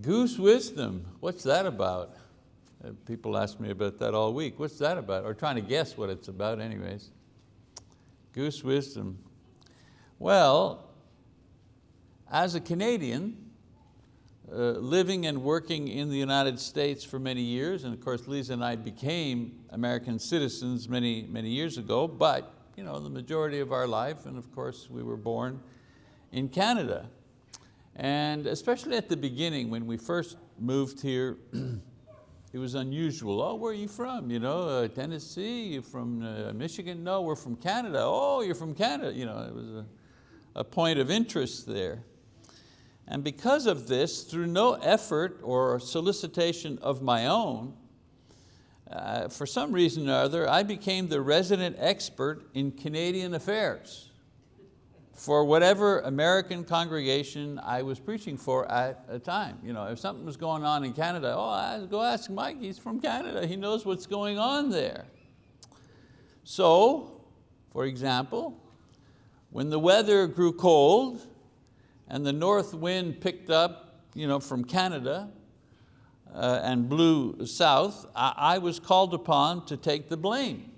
Goose wisdom, what's that about? Uh, people ask me about that all week. What's that about? Or trying to guess what it's about anyways. Goose wisdom. Well, as a Canadian, uh, living and working in the United States for many years, and of course Lisa and I became American citizens many, many years ago, but you know, the majority of our life, and of course we were born in Canada. And especially at the beginning when we first moved here, it was unusual. Oh, where are you from? You know, uh, Tennessee, you from uh, Michigan? No, we're from Canada. Oh, you're from Canada. You know, it was a, a point of interest there. And because of this, through no effort or solicitation of my own, uh, for some reason or other, I became the resident expert in Canadian affairs for whatever American congregation I was preaching for at a time. You know, if something was going on in Canada, oh, go ask Mike, he's from Canada, he knows what's going on there. So, for example, when the weather grew cold and the north wind picked up you know, from Canada uh, and blew south, I, I was called upon to take the blame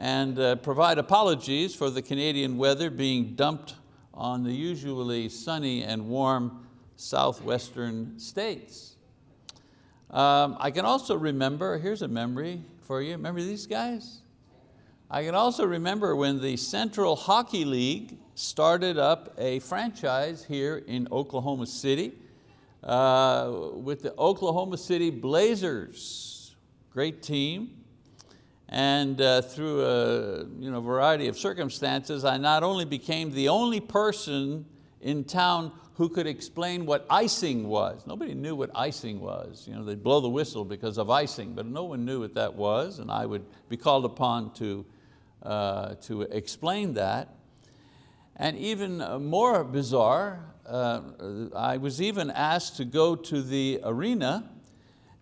and uh, provide apologies for the Canadian weather being dumped on the usually sunny and warm southwestern states. Um, I can also remember, here's a memory for you, remember these guys? I can also remember when the Central Hockey League started up a franchise here in Oklahoma City uh, with the Oklahoma City Blazers. Great team. And uh, through a you know, variety of circumstances, I not only became the only person in town who could explain what icing was. Nobody knew what icing was. You know, they'd blow the whistle because of icing, but no one knew what that was, and I would be called upon to, uh, to explain that. And even more bizarre, uh, I was even asked to go to the arena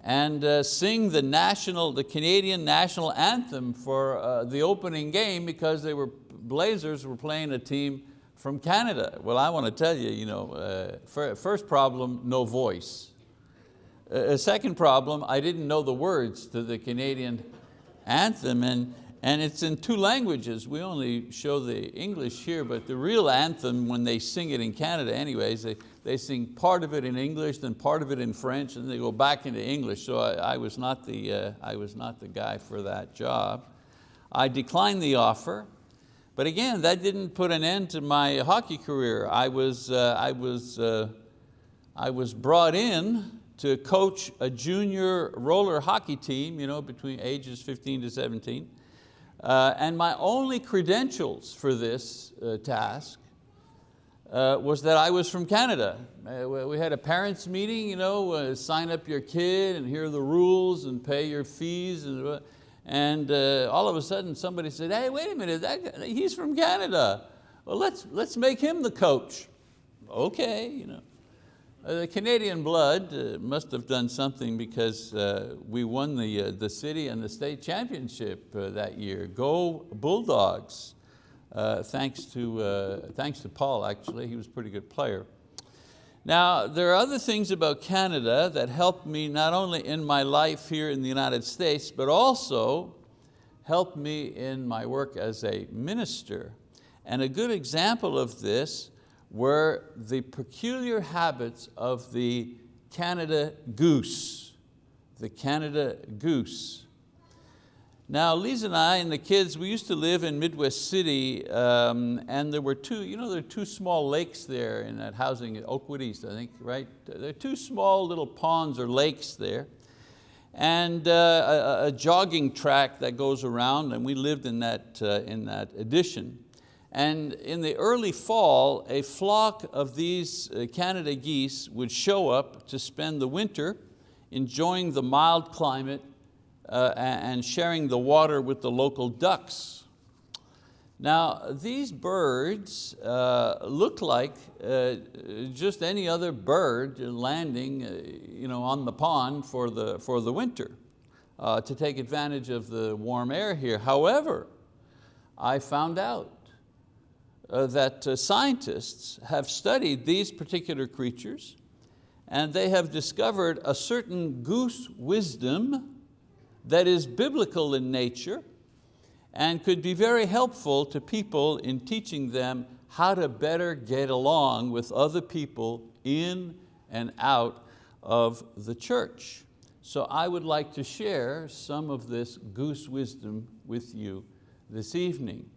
and uh, sing the national, the Canadian national anthem for uh, the opening game because they were, Blazers were playing a team from Canada. Well, I want to tell you, you know, uh, first problem, no voice. A second problem, I didn't know the words to the Canadian anthem and, and it's in two languages. We only show the English here, but the real anthem, when they sing it in Canada anyways, they, they sing part of it in English, then part of it in French, and they go back into English. So I, I was, not the, uh, I was not the guy for that job. I declined the offer, but again, that didn't put an end to my hockey career. I was, uh, I was, uh, I was brought in to coach a junior roller hockey team, you know, between ages 15 to 17. Uh, and my only credentials for this uh, task uh, was that I was from Canada. Uh, we had a parents meeting, you know, uh, sign up your kid and hear the rules and pay your fees. And, uh, and all of a sudden somebody said, hey, wait a minute, guy, he's from Canada. Well, let's, let's make him the coach. Okay, you know. Uh, the Canadian blood must have done something because we won the, the city and the state championship that year. Go Bulldogs uh, thanks, to, uh, thanks to Paul actually, he was a pretty good player. Now, there are other things about Canada that helped me not only in my life here in the United States, but also helped me in my work as a minister. And a good example of this were the peculiar habits of the Canada goose, the Canada goose. Now, Lisa and I and the kids, we used to live in Midwest City um, and there were two, you know, there are two small lakes there in that housing, at Oakwood East, I think, right? There are two small little ponds or lakes there and uh, a, a, jogging track that goes around and we lived in that, uh, in that addition. And in the early fall, a flock of these uh, Canada geese would show up to spend the winter enjoying the mild climate uh, and sharing the water with the local ducks. Now, these birds uh, look like uh, just any other bird landing uh, you know, on the pond for the, for the winter uh, to take advantage of the warm air here. However, I found out uh, that scientists have studied these particular creatures and they have discovered a certain goose wisdom that is biblical in nature and could be very helpful to people in teaching them how to better get along with other people in and out of the church. So I would like to share some of this goose wisdom with you this evening.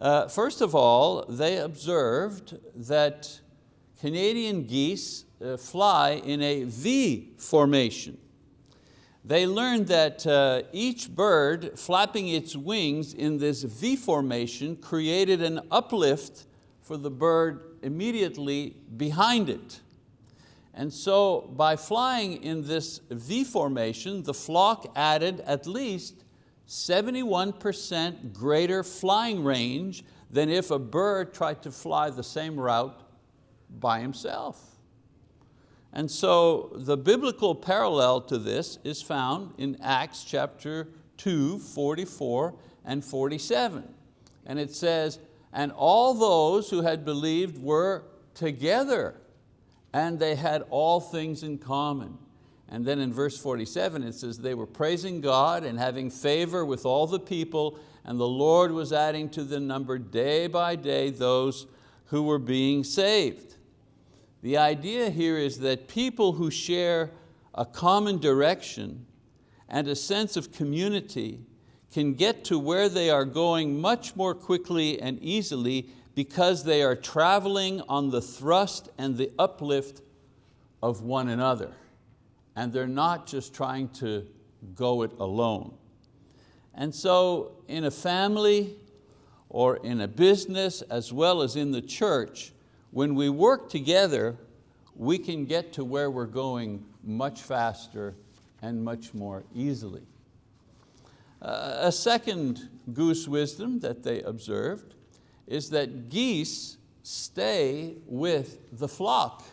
Uh, first of all, they observed that Canadian geese uh, fly in a V formation. They learned that uh, each bird flapping its wings in this V formation created an uplift for the bird immediately behind it. And so by flying in this V formation, the flock added at least 71% greater flying range than if a bird tried to fly the same route by himself. And so the biblical parallel to this is found in Acts chapter 2, 44 and 47. And it says, and all those who had believed were together and they had all things in common. And then in verse 47 it says, they were praising God and having favor with all the people, and the Lord was adding to the number day by day those who were being saved. The idea here is that people who share a common direction and a sense of community can get to where they are going much more quickly and easily because they are traveling on the thrust and the uplift of one another. And they're not just trying to go it alone. And so in a family or in a business as well as in the church, when we work together, we can get to where we're going much faster and much more easily. Uh, a second goose wisdom that they observed is that geese stay with the flock.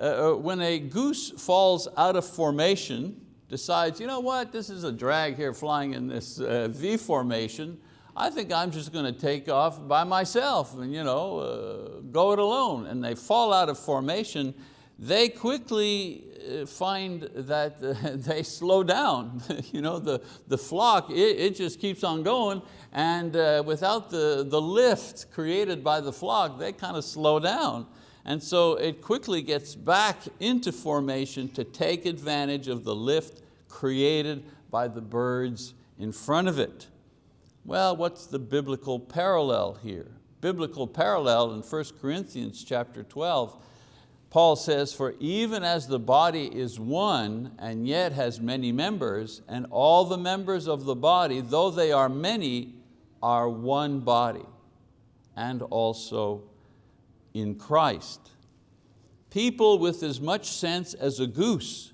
Uh, uh, when a goose falls out of formation, decides, you know what, this is a drag here flying in this uh, V formation, I think I'm just going to take off by myself and you know, uh, go it alone. And they fall out of formation, they quickly uh, find that they slow down. you know, the, the flock, it, it just keeps on going and uh, without the, the lift created by the flock, they kind of slow down. And so it quickly gets back into formation to take advantage of the lift created by the birds in front of it. Well, what's the biblical parallel here? Biblical parallel in 1 Corinthians chapter 12, Paul says, for even as the body is one and yet has many members, and all the members of the body, though they are many, are one body, and also in Christ. People with as much sense as a goose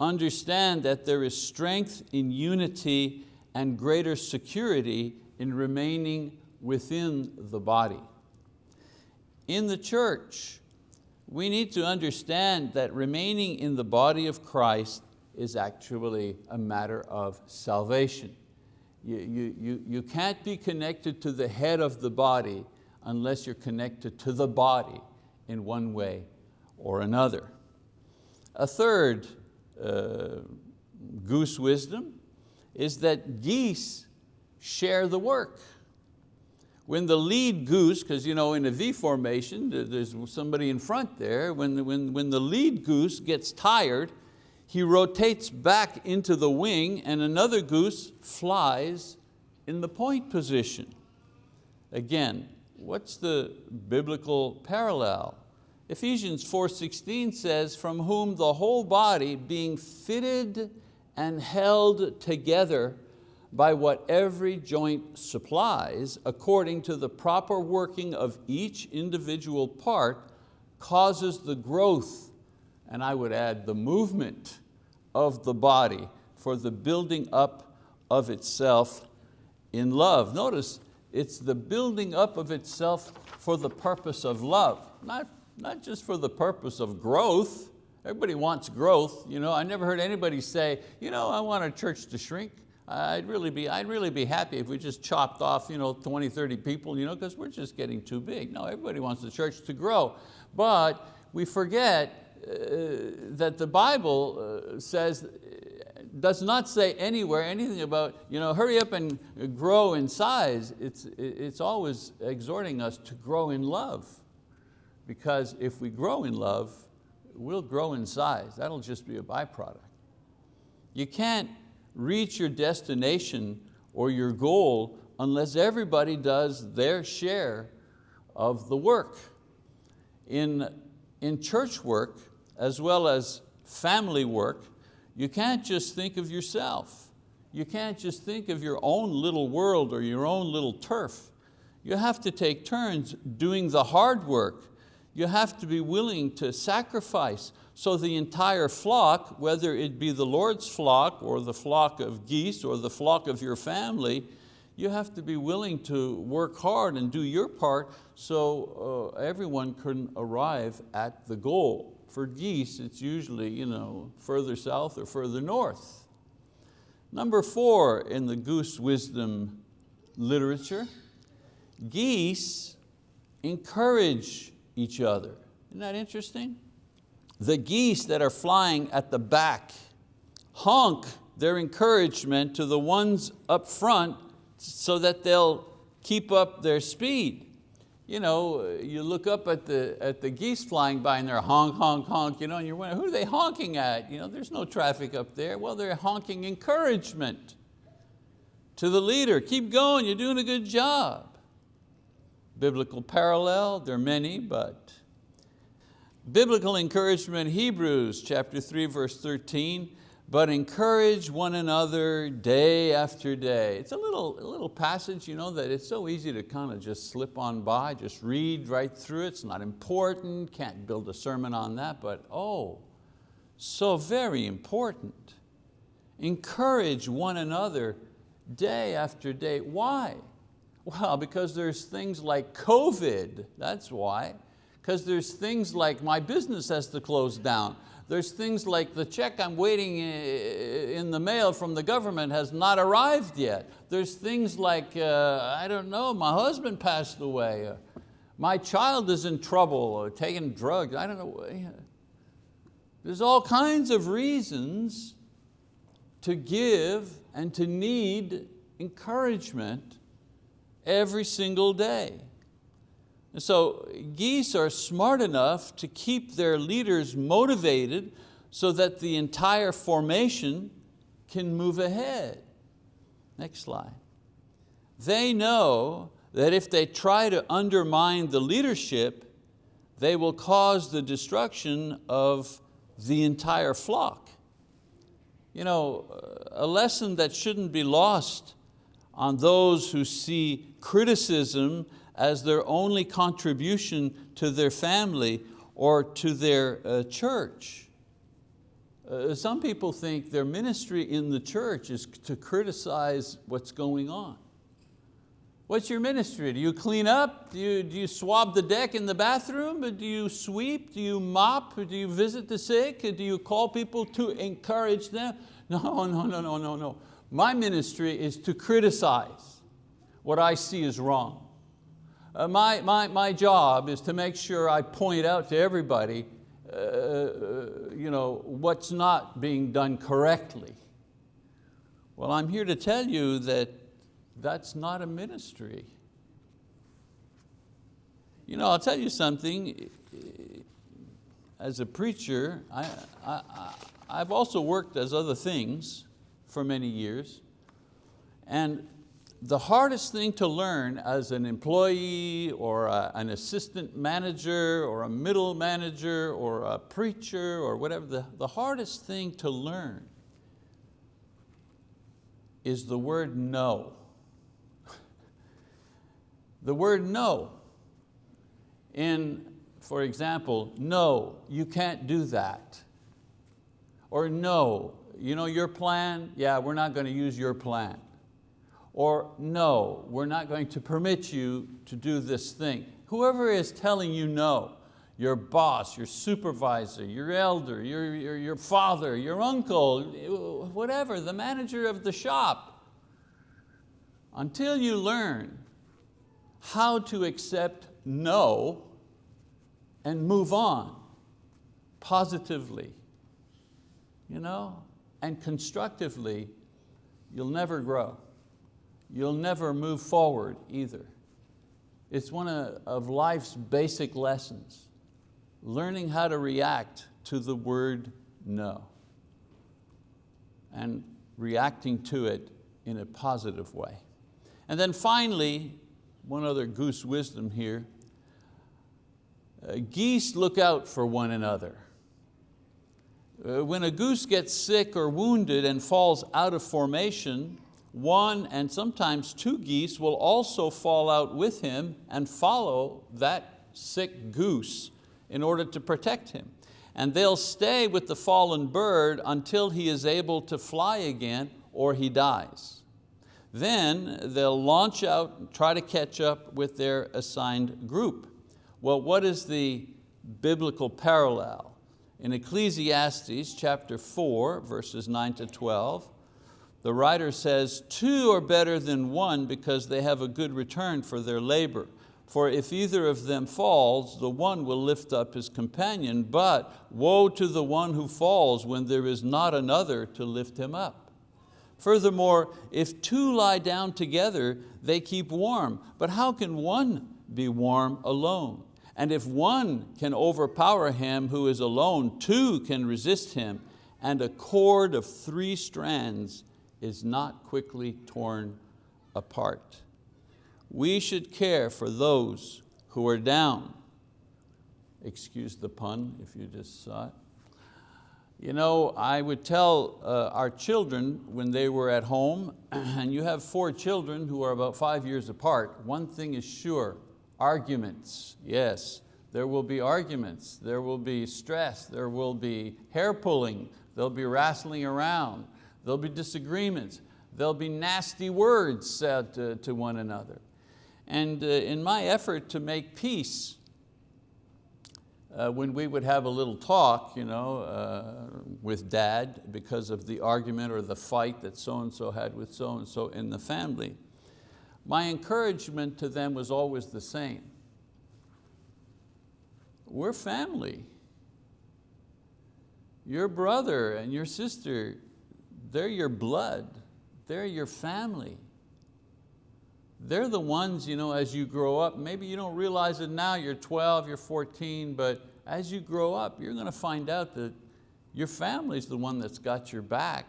understand that there is strength in unity and greater security in remaining within the body. In the church, we need to understand that remaining in the body of Christ is actually a matter of salvation. You, you, you, you can't be connected to the head of the body unless you're connected to the body in one way or another. A third uh, goose wisdom is that geese share the work. When the lead goose, because you know in a V formation, there's somebody in front there, when, when, when the lead goose gets tired, he rotates back into the wing and another goose flies in the point position. Again, what's the biblical parallel? Ephesians 4.16 says, from whom the whole body being fitted and held together by what every joint supplies, according to the proper working of each individual part, causes the growth, and I would add the movement of the body for the building up of itself in love. Notice, it's the building up of itself for the purpose of love, not, not just for the purpose of growth, Everybody wants growth. You know, I never heard anybody say, you know, I want a church to shrink. I'd really be, I'd really be happy if we just chopped off you know, 20, 30 people, you know, because we're just getting too big. No, everybody wants the church to grow. But we forget uh, that the Bible uh, says, does not say anywhere anything about, you know, hurry up and grow in size. It's, it's always exhorting us to grow in love. Because if we grow in love, we'll grow in size. That'll just be a byproduct. You can't reach your destination or your goal unless everybody does their share of the work. In, in church work, as well as family work, you can't just think of yourself. You can't just think of your own little world or your own little turf. You have to take turns doing the hard work. You have to be willing to sacrifice so the entire flock, whether it be the Lord's flock or the flock of geese or the flock of your family, you have to be willing to work hard and do your part so uh, everyone can arrive at the goal. For geese, it's usually you know, further south or further north. Number four in the goose wisdom literature, geese encourage each other. Isn't that interesting? The geese that are flying at the back honk their encouragement to the ones up front so that they'll keep up their speed. You know, uh, you look up at the, at the geese flying by and they're honk, honk, honk, you know, and you're wondering, who are they honking at? You know, there's no traffic up there. Well, they're honking encouragement to the leader. Keep going, you're doing a good job. Biblical parallel, there are many, but biblical encouragement, Hebrews chapter 3, verse 13, but encourage one another day after day. It's a little, a little passage you know, that it's so easy to kind of just slip on by, just read right through it. It's not important, can't build a sermon on that, but oh, so very important. Encourage one another day after day. Why? Well, because there's things like COVID, that's why. Because there's things like my business has to close down. There's things like the check I'm waiting in the mail from the government has not arrived yet. There's things like, uh, I don't know, my husband passed away. Uh, my child is in trouble or taking drugs, I don't know. There's all kinds of reasons to give and to need encouragement every single day. And so geese are smart enough to keep their leaders motivated so that the entire formation can move ahead. Next slide. They know that if they try to undermine the leadership, they will cause the destruction of the entire flock. You know, a lesson that shouldn't be lost on those who see criticism as their only contribution to their family or to their uh, church. Uh, some people think their ministry in the church is to criticize what's going on. What's your ministry? Do you clean up? Do you, do you swab the deck in the bathroom? Do you sweep? Do you mop? Do you visit the sick? Do you call people to encourage them? No, no, no, no, no, no. My ministry is to criticize what I see is wrong. Uh, my, my, my job is to make sure I point out to everybody uh, uh, you know, what's not being done correctly. Well, I'm here to tell you that that's not a ministry. You know, I'll tell you something. As a preacher, I, I, I've also worked as other things for many years. And the hardest thing to learn as an employee or a, an assistant manager or a middle manager or a preacher or whatever, the, the hardest thing to learn is the word no. the word no. In, for example, no, you can't do that. Or no, you know your plan? Yeah, we're not going to use your plan or no, we're not going to permit you to do this thing. Whoever is telling you no, your boss, your supervisor, your elder, your, your, your father, your uncle, whatever, the manager of the shop, until you learn how to accept no and move on, positively, you know, and constructively, you'll never grow. You'll never move forward either. It's one of life's basic lessons, learning how to react to the word no and reacting to it in a positive way. And then finally, one other goose wisdom here, uh, geese look out for one another. Uh, when a goose gets sick or wounded and falls out of formation, one and sometimes two geese will also fall out with him and follow that sick goose in order to protect him. And they'll stay with the fallen bird until he is able to fly again or he dies. Then they'll launch out and try to catch up with their assigned group. Well, what is the biblical parallel? In Ecclesiastes chapter 4, verses 9 to 12, the writer says, two are better than one because they have a good return for their labor. For if either of them falls, the one will lift up his companion, but woe to the one who falls when there is not another to lift him up. Furthermore, if two lie down together, they keep warm, but how can one be warm alone? And if one can overpower him who is alone, two can resist him, and a cord of three strands is not quickly torn apart. We should care for those who are down. Excuse the pun if you just saw it. You know, I would tell uh, our children when they were at home, and you have four children who are about five years apart, one thing is sure, arguments, yes. There will be arguments, there will be stress, there will be hair pulling, there'll be wrestling around, there'll be disagreements, there'll be nasty words said to, to one another. And uh, in my effort to make peace, uh, when we would have a little talk you know, uh, with dad because of the argument or the fight that so-and-so had with so-and-so in the family, my encouragement to them was always the same. We're family. Your brother and your sister, they're your blood, they're your family. They're the ones, you know, as you grow up, maybe you don't realize it now, you're 12, you're 14, but as you grow up, you're going to find out that your family's the one that's got your back.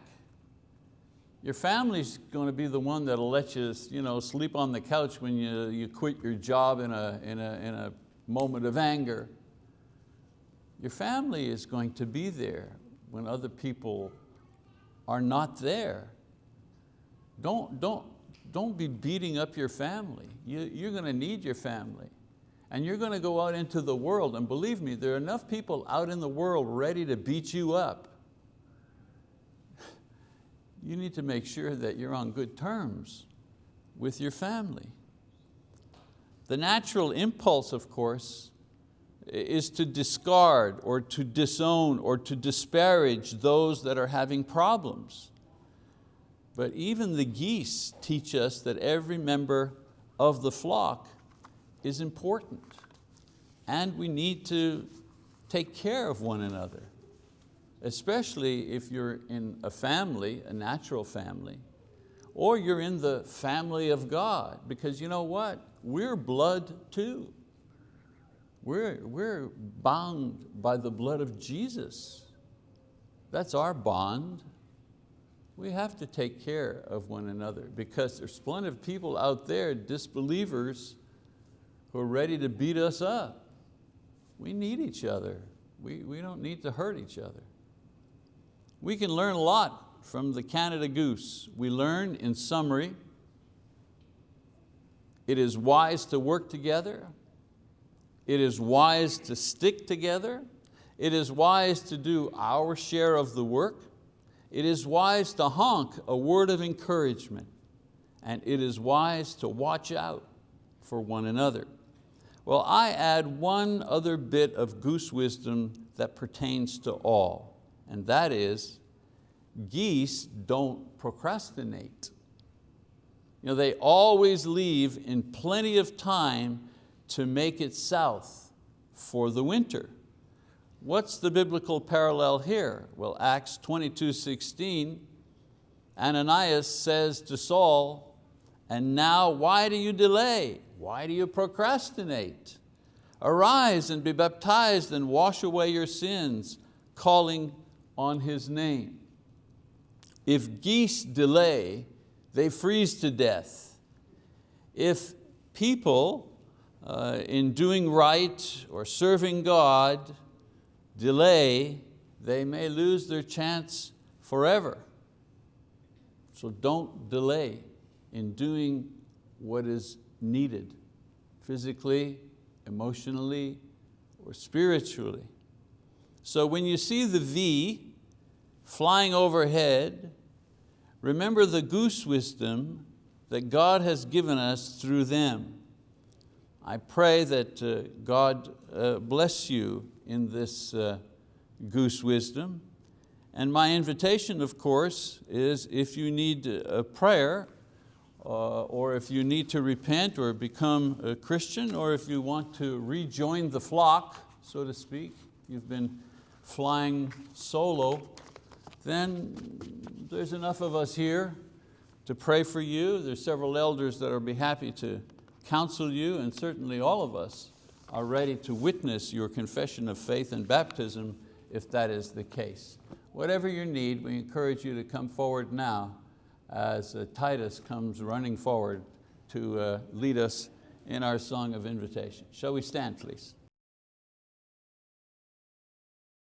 Your family's going to be the one that'll let you, you know, sleep on the couch when you, you quit your job in a, in, a, in a moment of anger. Your family is going to be there when other people are not there. Don't, don't, don't be beating up your family. You, you're going to need your family. And you're going to go out into the world, and believe me, there are enough people out in the world ready to beat you up. You need to make sure that you're on good terms with your family. The natural impulse, of course, is to discard or to disown or to disparage those that are having problems. But even the geese teach us that every member of the flock is important and we need to take care of one another, especially if you're in a family, a natural family, or you're in the family of God, because you know what? We're blood too. We're, we're bound by the blood of Jesus. That's our bond we have to take care of one another because there's plenty of people out there, disbelievers, who are ready to beat us up. We need each other. We, we don't need to hurt each other. We can learn a lot from the Canada goose. We learn in summary, it is wise to work together. It is wise to stick together. It is wise to do our share of the work it is wise to honk a word of encouragement and it is wise to watch out for one another. Well, I add one other bit of goose wisdom that pertains to all, and that is geese don't procrastinate. You know, they always leave in plenty of time to make it south for the winter. what's the biblical parallel here? Well, Acts 22, 16, Ananias says to Saul, and now why do you delay? Why do you procrastinate? Arise and be baptized and wash away your sins, calling on His name. If geese delay, they freeze to death. If people uh, in doing right or serving God delay, they may lose their chance forever. So don't delay in doing what is needed, physically, emotionally, or spiritually. So when you see the V flying overhead, remember the goose wisdom that God has given us through them. I pray that uh, God uh, bless you in this uh, goose wisdom. And my invitation, of course, is if you need a prayer, uh, or if you need to repent or become a Christian, or if you want to rejoin the flock, so to speak, you've been flying solo, then there's enough of us here to pray for you. There's several elders that will be happy to counsel you, and certainly all of us are ready to witness your confession of faith and baptism if that is the case. Whatever your need, we encourage you to come forward now as uh, Titus comes running forward to uh, lead us in our song of invitation. Shall we stand, please?